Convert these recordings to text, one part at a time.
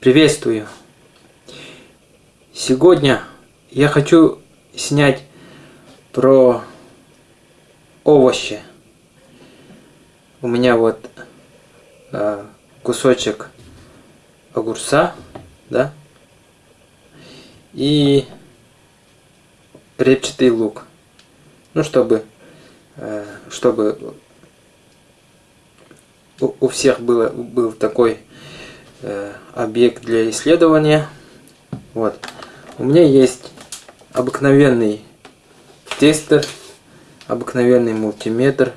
Приветствую! Сегодня я хочу снять про овощи. У меня вот э, кусочек огурца, да, и репчатый лук. Ну, чтобы, э, чтобы у, у всех было, был такой объект для исследования. Вот. У меня есть обыкновенный тестер, обыкновенный мультиметр.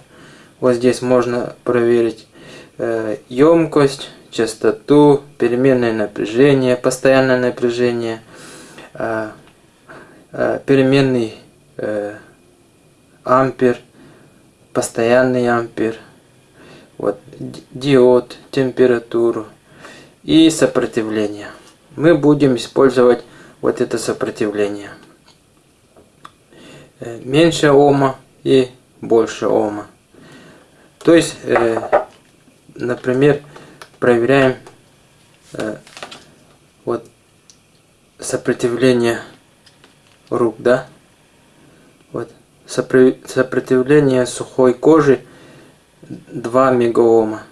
Вот здесь можно проверить э, емкость, частоту, переменное напряжение, постоянное напряжение, э, э, переменный э, ампер, постоянный ампер, вот, диод, температуру, и сопротивление. Мы будем использовать вот это сопротивление. Э, меньше ома и больше ома. То есть, э, например, проверяем э, вот сопротивление рук, да? Вот сопротивление сухой кожи 2 мегаома.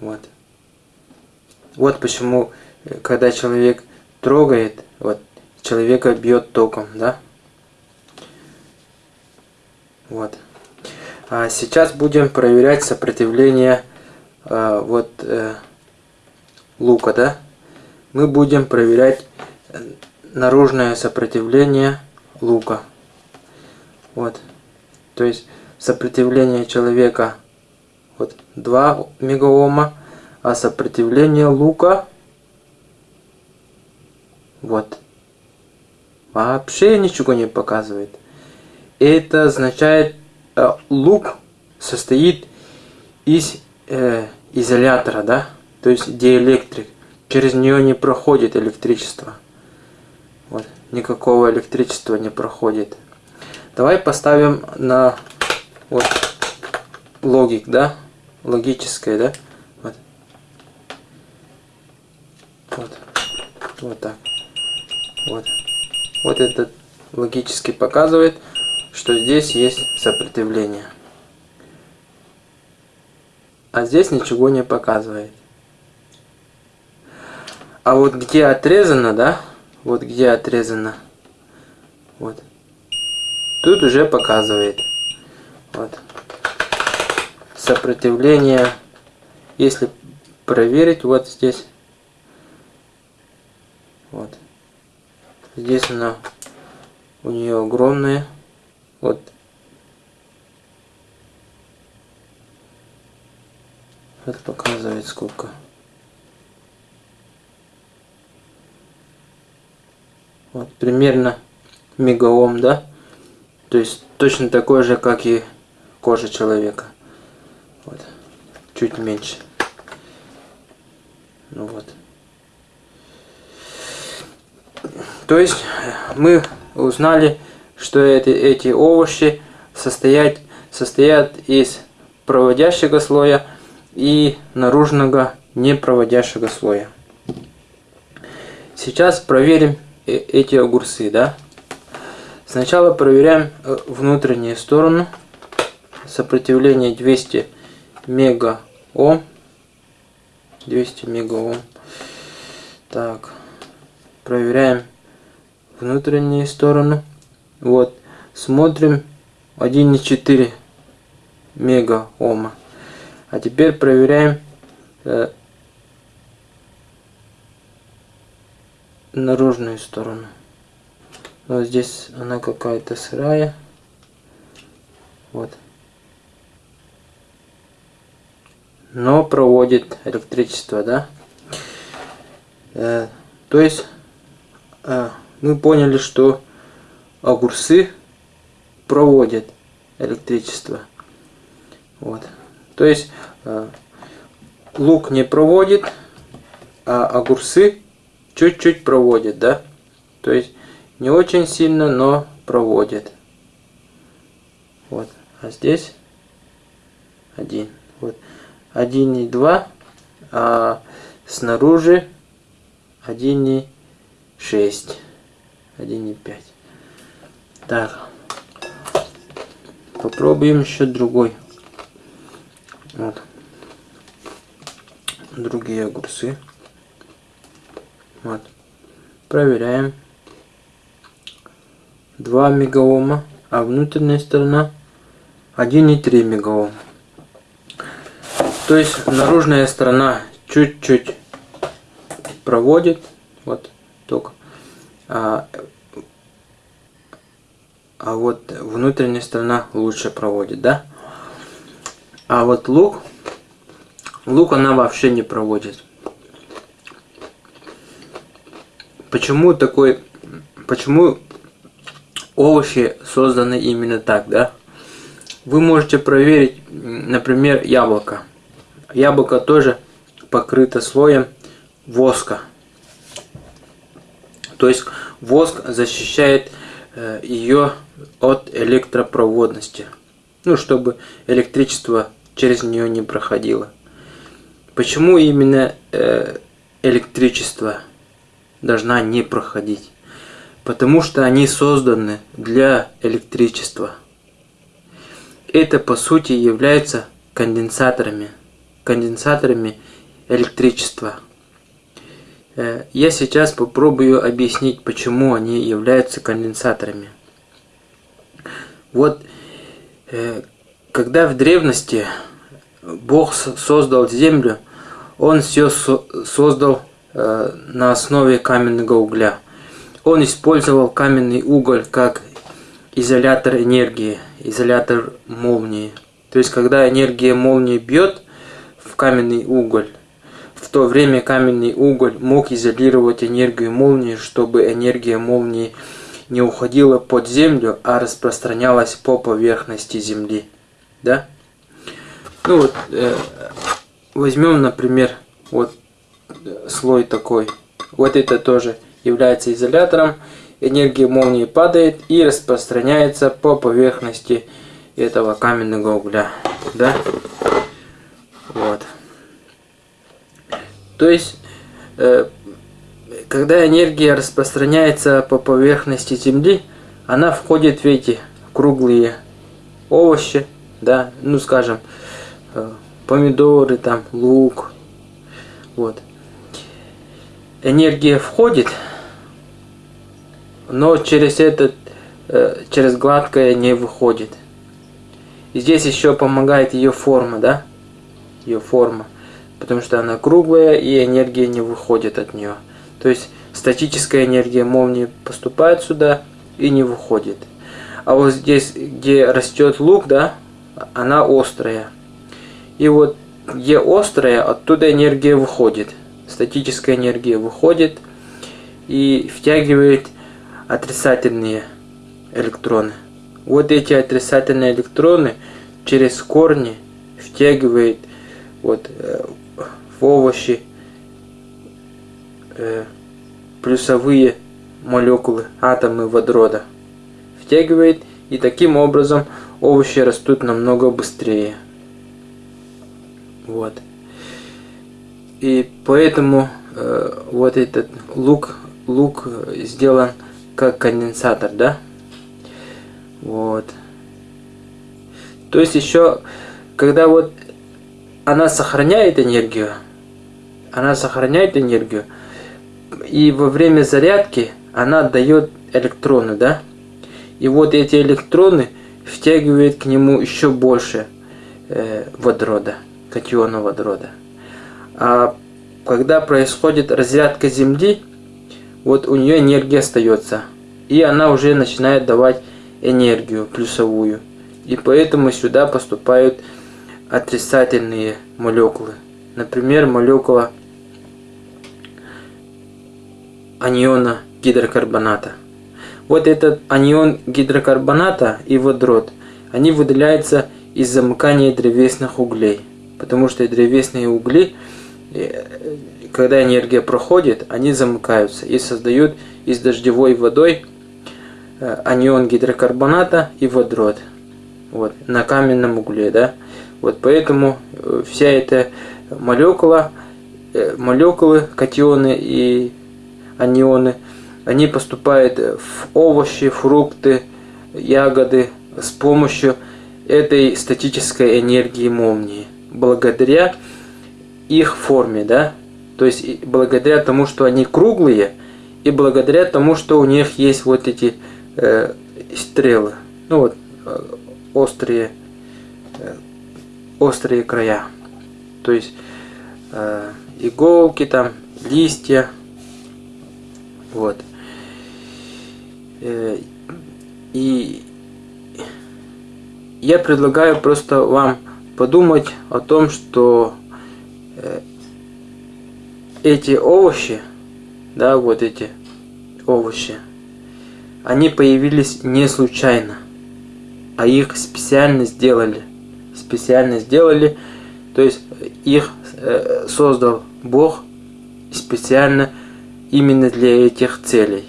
Вот. Вот почему, э, когда человек трогает, вот, человека бьет током, да? Вот. А сейчас будем проверять сопротивление э, вот э, лука, да? Мы будем проверять э, наружное сопротивление лука. Вот. То есть сопротивление человека вот 2 мегаома, а сопротивление лука вот вообще ничего не показывает. Это означает, э, лук состоит из э, изолятора, да, то есть диэлектрик. Через нее не проходит электричество. Вот, никакого электричества не проходит. Давай поставим на вот логик, да, логическое, да. Вот. Вот так. Вот. Вот это логически показывает, что здесь есть сопротивление. А здесь ничего не показывает. А вот где отрезано, да? Вот где отрезано. Вот. Тут уже показывает. Вот. Сопротивление. Если проверить, вот здесь вот. Здесь она у нее огромная. Вот. Это показывает сколько. Вот примерно мегаом, да? То есть точно такой же, как и кожа человека. Вот. Чуть меньше. Ну вот. То есть мы узнали, что эти, эти овощи состоят, состоят из проводящего слоя и наружного непроводящего слоя. Сейчас проверим э, эти огурцы, да? Сначала проверяем э, внутреннюю сторону. Сопротивление 200 мегаом. 200 мегаом. Так проверяем внутреннюю сторону. Вот, смотрим 1,4 мега ома. А теперь проверяем э, наружную сторону. Вот здесь она какая-то сырая. Вот. Но проводит электричество, да? Э, то есть а, мы поняли, что огурцы проводят электричество. Вот. То есть а, лук не проводит, а огурцы чуть-чуть проводят, да? То есть не очень сильно, но проводят. Вот. А здесь один. Вот. Один и два. А снаружи 1,6. 1,5. Так. Попробуем еще другой. Вот. Другие огурцы. Вот. Проверяем. 2 мегаома, а внутренняя сторона 1,3 мегаома. То есть наружная сторона чуть-чуть проводит, вот только, а, а вот внутренняя сторона лучше проводит, да? А вот лук, лук она вообще не проводит. Почему такой, почему овощи созданы именно так, да? Вы можете проверить, например, яблоко. Яблоко тоже покрыто слоем воска. То есть воск защищает э, ее от электропроводности. Ну, чтобы электричество через нее не проходило. Почему именно э, электричество должна не проходить? Потому что они созданы для электричества. Это по сути является конденсаторами. Конденсаторами электричества. Э, я сейчас попробую объяснить, почему они являются конденсаторами. Вот, э, когда в древности Бог создал землю, Он все создал э, на основе каменного угля. Он использовал каменный уголь как изолятор энергии, изолятор молнии. То есть, когда энергия молнии бьет в каменный уголь, в то время каменный уголь мог изолировать энергию молнии, чтобы энергия молнии не уходила под землю, а распространялась по поверхности земли. Да? Ну вот, э, возьмем, например, вот слой такой. Вот это тоже является изолятором. Энергия молнии падает и распространяется по поверхности этого каменного угля. Да? Вот. То есть, э, когда энергия распространяется по поверхности Земли, она входит в эти круглые овощи, да, ну скажем, э, помидоры, там, лук, вот. Энергия входит, но через этот, э, через гладкое не выходит. И здесь еще помогает ее форма, да, ее форма потому что она круглая и энергия не выходит от нее. То есть статическая энергия молнии поступает сюда и не выходит. А вот здесь, где растет лук, да, она острая. И вот где острая, оттуда энергия выходит. Статическая энергия выходит и втягивает отрицательные электроны. Вот эти отрицательные электроны через корни втягивает вот э, овощи, э, плюсовые молекулы, атомы водорода. Втягивает, и таким образом овощи растут намного быстрее. Вот. И поэтому э, вот этот лук, лук сделан как конденсатор, да? Вот. То есть еще, когда вот она сохраняет энергию, она сохраняет энергию, и во время зарядки она отдает электроны, да? И вот эти электроны втягивают к нему еще больше э, водорода, катиона водорода. А когда происходит разрядка Земли, вот у нее энергия остается, и она уже начинает давать энергию плюсовую. И поэтому сюда поступают отрицательные молекулы. Например, молекула аниона гидрокарбоната. Вот этот анион гидрокарбоната и водород, они выделяются из замыкания древесных углей. Потому что древесные угли, э, когда энергия проходит, они замыкаются и создают из дождевой водой э, анион гидрокарбоната и водород. Вот, на каменном угле, да. Вот поэтому э, вся эта молекула, молекулы, катионы и анионы, они поступают в овощи, фрукты, ягоды с помощью этой статической энергии молнии. Благодаря их форме, да, то есть благодаря тому, что они круглые, и благодаря тому, что у них есть вот эти э, стрелы, ну вот э, острые, э, острые края, то есть э, иголки там, листья, вот. Э, и я предлагаю просто вам подумать о том, что э, эти овощи, да, вот эти овощи, они появились не случайно, а их специально сделали. Специально сделали, то есть их э, создал Бог специально именно для этих целей.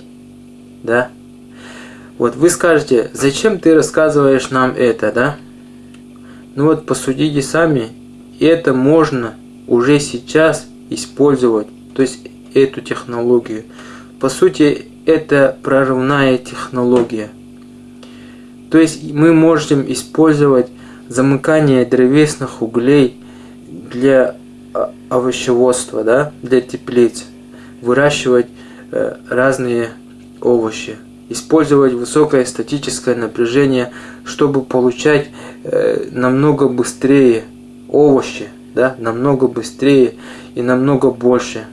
Да? Вот вы скажете, зачем ты рассказываешь нам это, да? Ну вот посудите сами, это можно уже сейчас использовать, то есть эту технологию. По сути, это прорывная технология. То есть мы можем использовать замыкание древесных углей для а, овощеводства, да, для теплиц, выращивать э, разные овощи, использовать высокое статическое напряжение, чтобы получать э, намного быстрее овощи, да, намного быстрее и намного больше.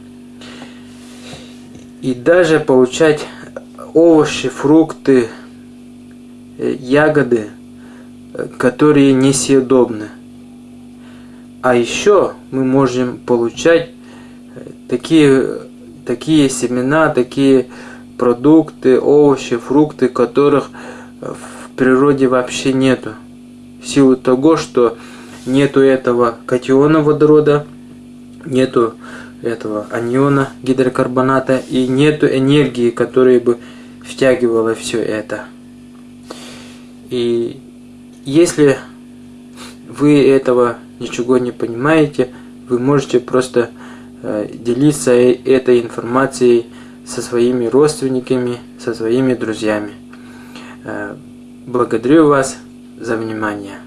И даже получать овощи, фрукты, э, ягоды, которые несъедобны. А еще мы можем получать такие, такие семена, такие продукты, овощи, фрукты, которых в природе вообще нету. В силу того, что нету этого катиона водорода, нету этого аниона гидрокарбоната и нету энергии, которая бы втягивала все это. И если вы этого ничего не понимаете, вы можете просто э, делиться э, этой информацией со своими родственниками, со своими друзьями. Э, благодарю вас за внимание.